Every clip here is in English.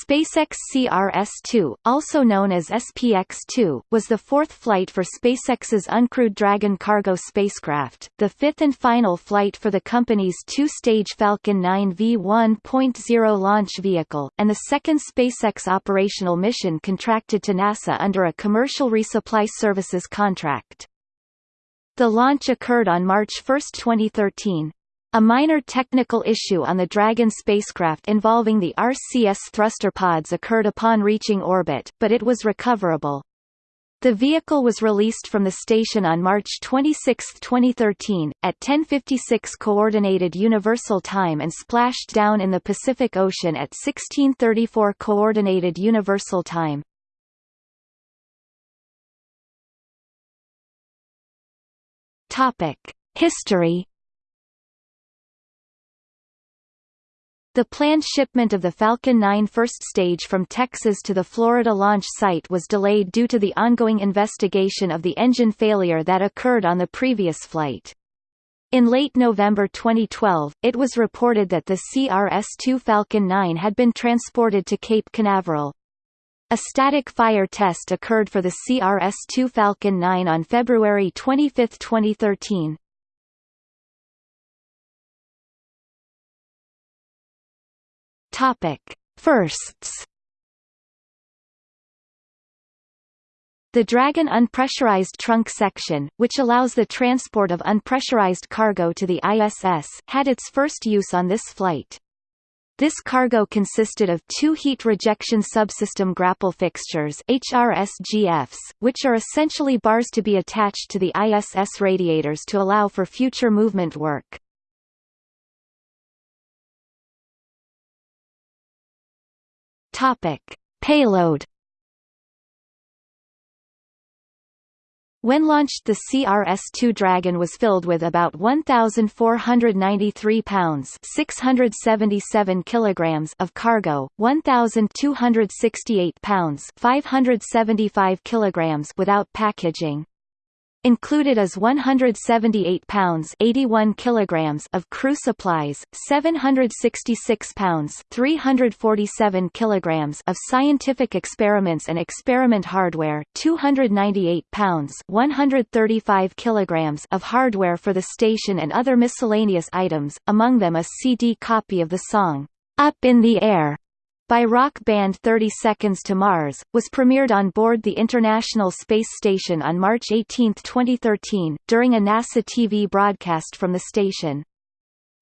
SpaceX CRS-2, also known as SPX-2, was the fourth flight for SpaceX's uncrewed Dragon cargo spacecraft, the fifth and final flight for the company's two-stage Falcon 9 V1.0 launch vehicle, and the second SpaceX operational mission contracted to NASA under a commercial resupply services contract. The launch occurred on March 1, 2013, a minor technical issue on the Dragon spacecraft involving the RCS thruster pods occurred upon reaching orbit, but it was recoverable. The vehicle was released from the station on March 26, 2013, at 10:56 coordinated universal time and splashed down in the Pacific Ocean at 16:34 coordinated universal time. Topic: History The planned shipment of the Falcon 9 first stage from Texas to the Florida launch site was delayed due to the ongoing investigation of the engine failure that occurred on the previous flight. In late November 2012, it was reported that the CRS-2 Falcon 9 had been transported to Cape Canaveral. A static fire test occurred for the CRS-2 Falcon 9 on February 25, 2013. Topic: Firsts. The Dragon unpressurized trunk section, which allows the transport of unpressurized cargo to the ISS, had its first use on this flight. This cargo consisted of two heat rejection subsystem grapple fixtures HRSGFs, which are essentially bars to be attached to the ISS radiators to allow for future movement work. Topic: Payload. When launched the CRS-2 Dragon was filled with about 1,493 pounds 677 kilograms of cargo, 1,268 pounds 575 kilograms without packaging, Included is 178 pounds 81 kilograms of crew supplies, 766 pounds 347 kilograms of scientific experiments and experiment hardware, 298 pounds 135 kilograms of hardware for the station and other miscellaneous items, among them a CD copy of the song, Up in the Air, by rock band 30 Seconds to Mars, was premiered on board the International Space Station on March 18, 2013, during a NASA TV broadcast from the station.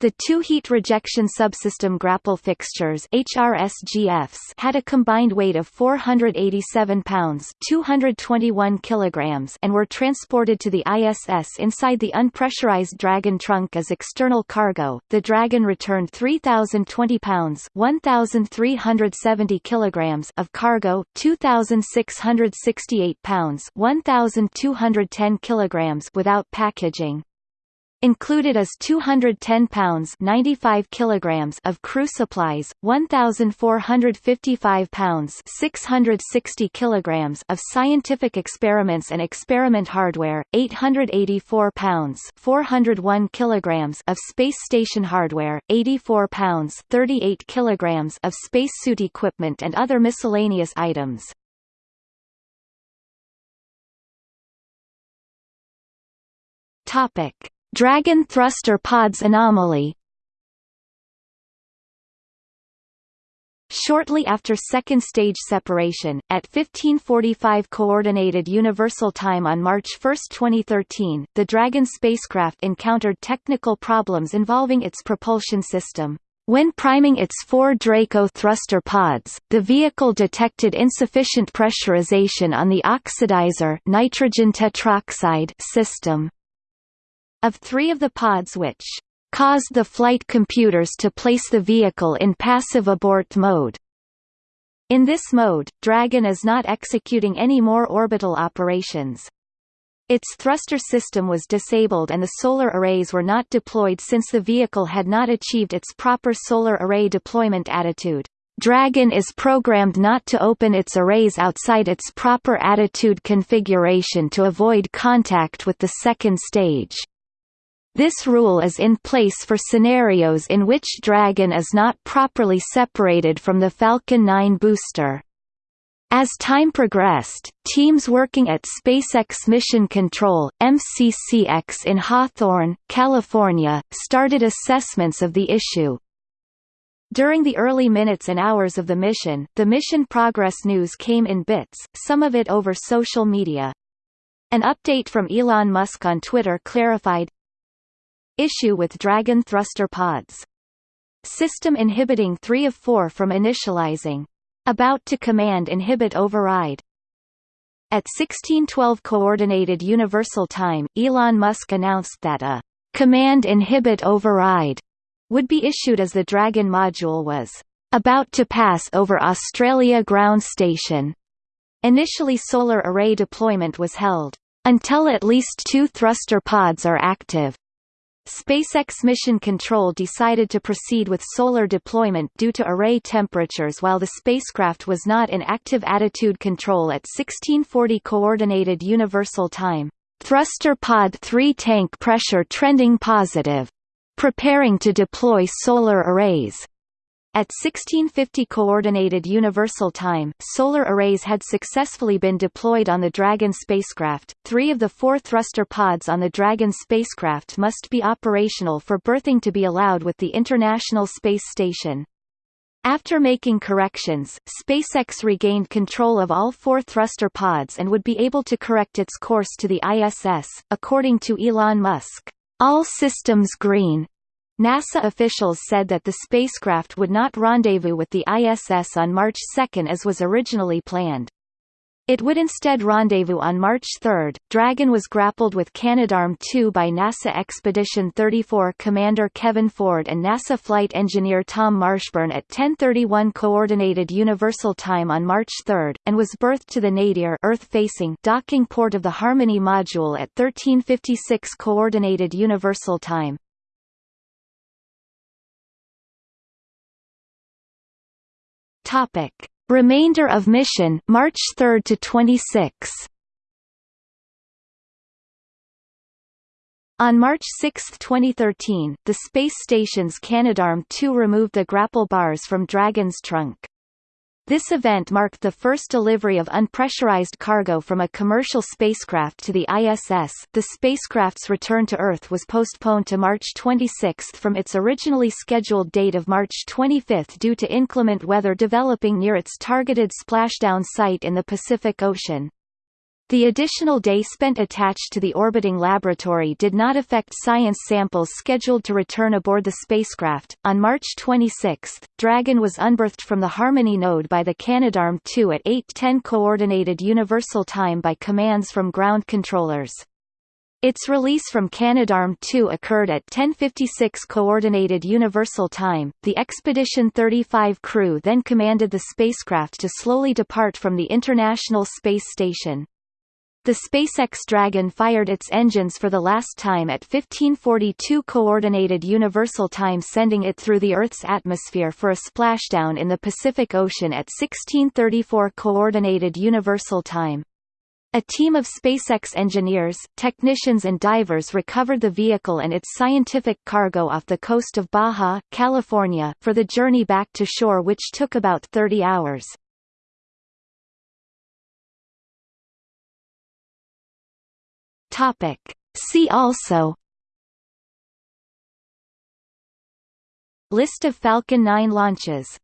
The two heat rejection subsystem grapple fixtures HRSGFs had a combined weight of 487 pounds 221 kilograms and were transported to the ISS inside the unpressurized Dragon trunk as external cargo. The Dragon returned 3,020 pounds 1,370 kilograms of cargo, 2,668 pounds 1,210 kilograms without packaging. Included is 210 pounds 95 kilograms of crew supplies, 1,455 pounds 660 kilograms of scientific experiments and experiment hardware, 884 pounds 401 kilograms of space station hardware, 84 pounds 38 kilograms of spacesuit equipment and other miscellaneous items. Topic Dragon thruster pods anomaly Shortly after second stage separation, at 1545 Coordinated Universal Time on March 1, 2013, the Dragon spacecraft encountered technical problems involving its propulsion system. When priming its four Draco thruster pods, the vehicle detected insufficient pressurization on the oxidizer nitrogen tetroxide system. Of three of the pods which caused the flight computers to place the vehicle in passive abort mode. In this mode, Dragon is not executing any more orbital operations. Its thruster system was disabled and the solar arrays were not deployed since the vehicle had not achieved its proper solar array deployment attitude. Dragon is programmed not to open its arrays outside its proper attitude configuration to avoid contact with the second stage. This rule is in place for scenarios in which Dragon is not properly separated from the Falcon 9 booster. As time progressed, teams working at SpaceX Mission Control MCCX in Hawthorne, California, started assessments of the issue. During the early minutes and hours of the mission, the mission progress news came in bits, some of it over social media. An update from Elon Musk on Twitter clarified Issue with Dragon thruster pods. System inhibiting 3 of 4 from initializing. About to command inhibit override. At 1612 Coordinated Universal Time, Elon Musk announced that a command inhibit override would be issued as the Dragon module was about to pass over Australia ground station. Initially solar array deployment was held until at least two thruster pods are active. SpaceX Mission Control decided to proceed with solar deployment due to array temperatures while the spacecraft was not in active attitude control at 1640 Coordinated Universal Time. Thruster Pod 3 tank pressure trending positive. Preparing to deploy solar arrays. At 1650 Coordinated Universal Time, solar arrays had successfully been deployed on the Dragon spacecraft. Three of the four thruster pods on the Dragon spacecraft must be operational for berthing to be allowed with the International Space Station. After making corrections, SpaceX regained control of all four thruster pods and would be able to correct its course to the ISS, according to Elon Musk. All systems green, NASA officials said that the spacecraft would not rendezvous with the ISS on March 2 as was originally planned. It would instead rendezvous on March 3. Dragon was grappled with Canadarm2 by NASA Expedition 34 Commander Kevin Ford and NASA flight engineer Tom Marshburn at 10:31 Coordinated Universal Time on March 3, and was berthed to the Nadir Earth-facing docking port of the Harmony module at 13:56 Coordinated Universal Time. Topic: Remainder of mission March 3 to 26. On March 6, 2013, the space station's Canadarm2 removed the grapple bars from Dragon's trunk. This event marked the first delivery of unpressurized cargo from a commercial spacecraft to the ISS. The spacecraft's return to Earth was postponed to March 26 from its originally scheduled date of March 25 due to inclement weather developing near its targeted splashdown site in the Pacific Ocean. The additional day spent attached to the orbiting laboratory did not affect science samples scheduled to return aboard the spacecraft. On March 26, Dragon was unberthed from the Harmony node by the Canadarm2 at 8:10 coordinated universal time by commands from ground controllers. Its release from Canadarm2 occurred at 10:56 coordinated universal time. The Expedition 35 crew then commanded the spacecraft to slowly depart from the International Space Station. The SpaceX Dragon fired its engines for the last time at 1542 Coordinated Universal Time sending it through the Earth's atmosphere for a splashdown in the Pacific Ocean at 1634 Coordinated Universal Time. A team of SpaceX engineers, technicians and divers recovered the vehicle and its scientific cargo off the coast of Baja, California, for the journey back to shore which took about 30 hours. Topic. See also List of Falcon 9 launches